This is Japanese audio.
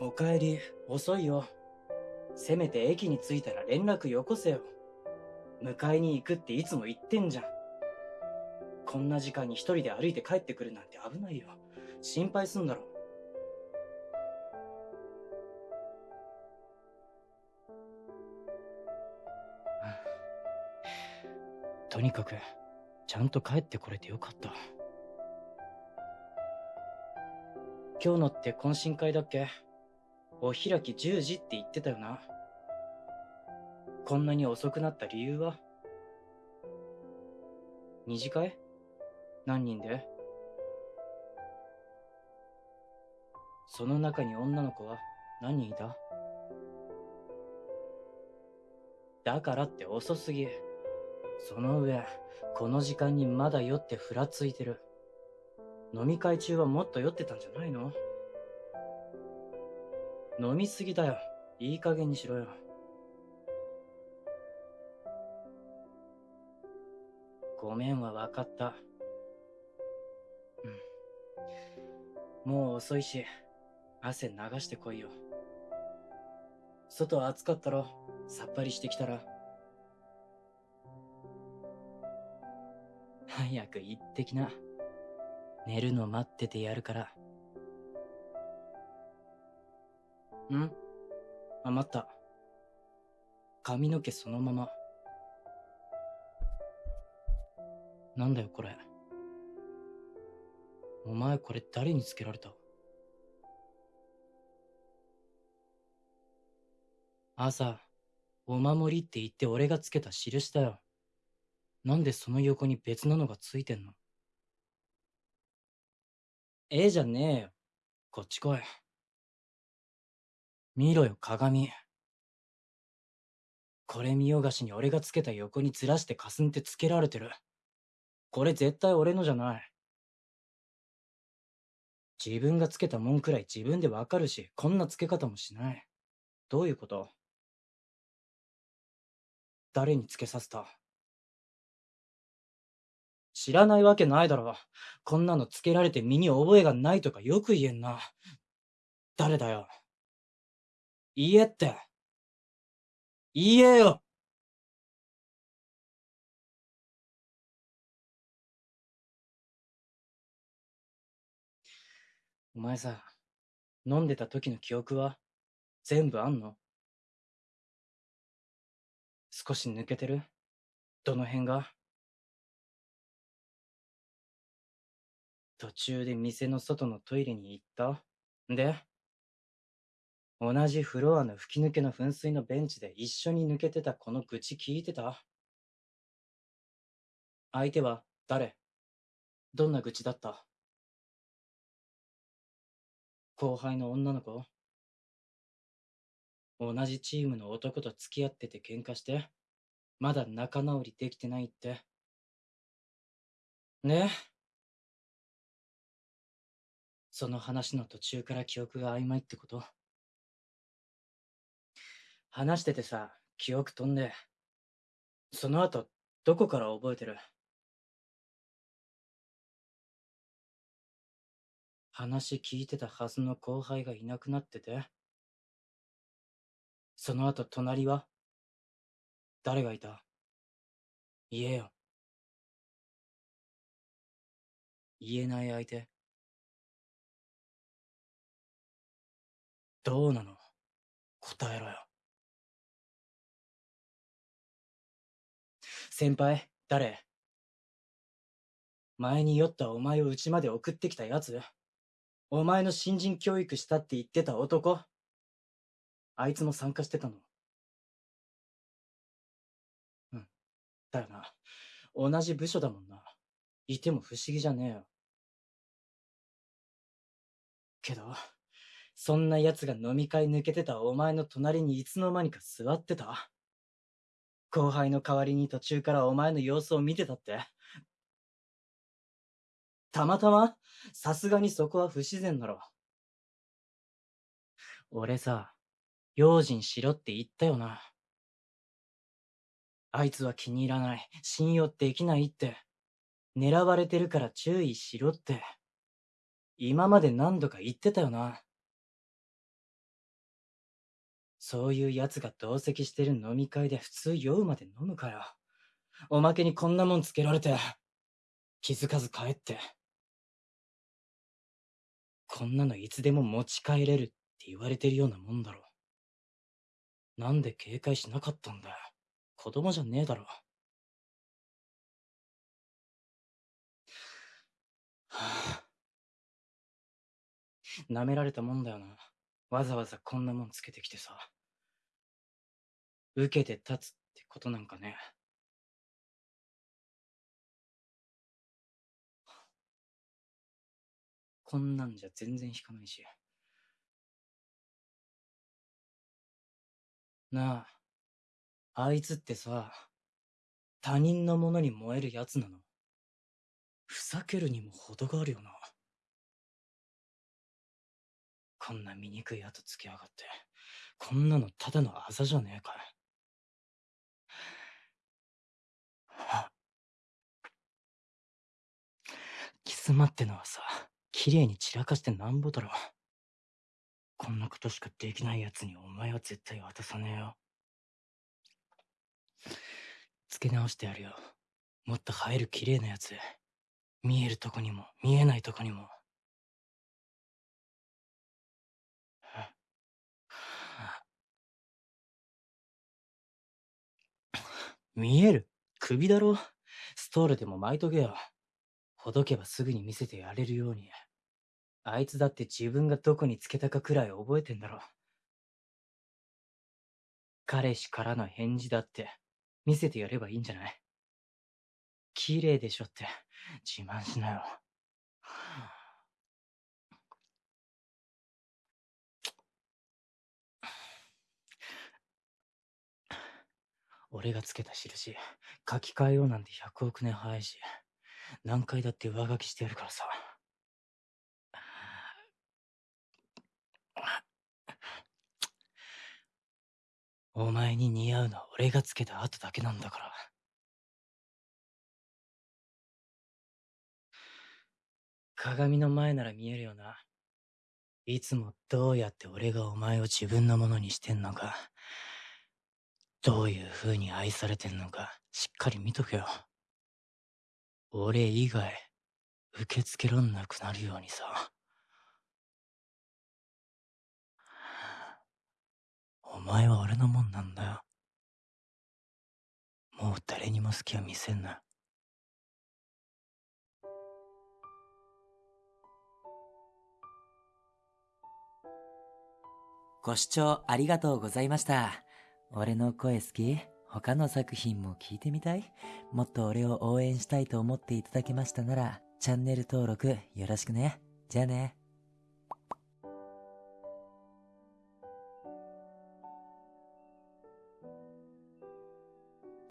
おかえり、遅いよ。せめて駅に着いたら連絡よこせよ。迎えに行くっていつも言ってんじゃん。こんな時間に一人で歩いて帰ってくるなんて危ないよ。心配すんだろ。とにかく、ちゃんと帰ってこれてよかった。今日のって懇親会だっけ？お開き10時って言ってたよな。こんなに遅くなった理由は？二次会？何人で？その中に女の子は？何人いた？だからって遅すぎ。その上、この時間にまだ酔ってふらついてる。飲み会中はもっと酔ってたんじゃないの？飲みすぎだよ。いい加減にしろよ。ごめんは分かった。うん。もう遅いし、汗流してこいよ。外暑かったろ？さっぱりしてきたら。早く行ってきな。寝るの待っててやるから。ん？あ、待った。髪の毛そのまま。なんだよこれ。お前これ誰につけられた？朝、お守りって言って俺がつけた印だよ。なんでその横に別なのがついてんの？ええじゃねえよ。こっち来い。見ろよ、鏡。これ見よがしに俺がつけた横にずらしてかすんてつけられてる。これ絶対俺のじゃない。自分がつけたもんくらい自分でわかるし、こんなつけ方もしない。どういうこと？誰につけさせた？知らないわけないだろ。こんなのつけられて身に覚えがないとかよく言えんな。誰だよ。言えって。言えよお前さ、飲んでた時の記憶は全部あんの？少し抜けてる？どの辺が？途中で店の外のトイレに行った？で？同じフロアの吹き抜けの噴水のベンチで一緒に抜けてたこの愚痴聞いてた？相手は誰？どんな愚痴だった？後輩の女の子？同じチームの男と付き合ってて喧嘩して、まだ仲直りできてないって？ね？その話の途中から記憶が曖昧ってこと？話しててさ、記憶飛んで、その後、どこから覚えてる？話聞いてたはずの後輩がいなくなってて、その後隣は？誰がいた？言えよ。言えない相手。どうなの？答えろよ。先輩、誰？前に酔ったお前を家まで送ってきたやつお前の新人教育したって言ってた男？あいつも参加してたの？うん。だよな。同じ部署だもんな。いても不思議じゃねえよ。けど、そんな奴が飲み会抜けてたお前の隣にいつの間にか座ってた後輩の代わりに途中からお前の様子を見てたってたまたまさすがにそこは不自然だろ。俺さ、用心しろって言ったよな。あいつは気に入らない。信用できないって。狙われてるから注意しろって。今まで何度か言ってたよな。そういう奴が同席してる飲み会で普通酔うまで飲むから。おまけにこんなもんつけられて、気づかず帰って。こんなのいつでも持ち帰れるって言われてるようなもんだろ。なんで警戒しなかったんだよ。子供じゃねえだろ。はぁ。舐められたもんだよな。わざわざこんなもんつけてきてさ。受けて立つってことなんかね。こんなんじゃ全然引かないし。なあ、あいつってさ、他人のものに燃えるやつなのふざけるにも程があるよな。こんな醜い跡つきやがって、こんなのただのあざじゃねえかい。キスマってのはさ、綺麗に散らかしてなんぼだろ。こんなことしかできない奴にお前は絶対渡さねえよ。付け直してやるよ。もっと映える綺麗なやつ。見えるとこにも、見えないとこにも。見える首だろストールでも巻いとけよ。ほどけばすぐに見せてやれるように。あいつだって自分がどこにつけたかくらい覚えてんだろ。彼氏からの返事だって見せてやればいいんじゃない綺麗でしょって自慢しなよ。俺がつけた印、書き換えようなんて100億年早いし、何回だって上書きしてやるからさ。お前に似合うのは俺がつけた後だけなんだから。鏡の前なら見えるよな。いつもどうやって俺がお前を自分のものにしてんのか、どういう風に愛されてんのか、しっかり見とけよ。俺以外、受け付けらんなくなるようにさ。お前は俺のもんなんだよ。もう誰にも好きは見せんな。ご視聴ありがとうございました。俺の声好き？他の作品も聞いてみたい？もっと俺を応援したいと思っていただけましたなら、チャンネル登録よろしくね。じゃあね。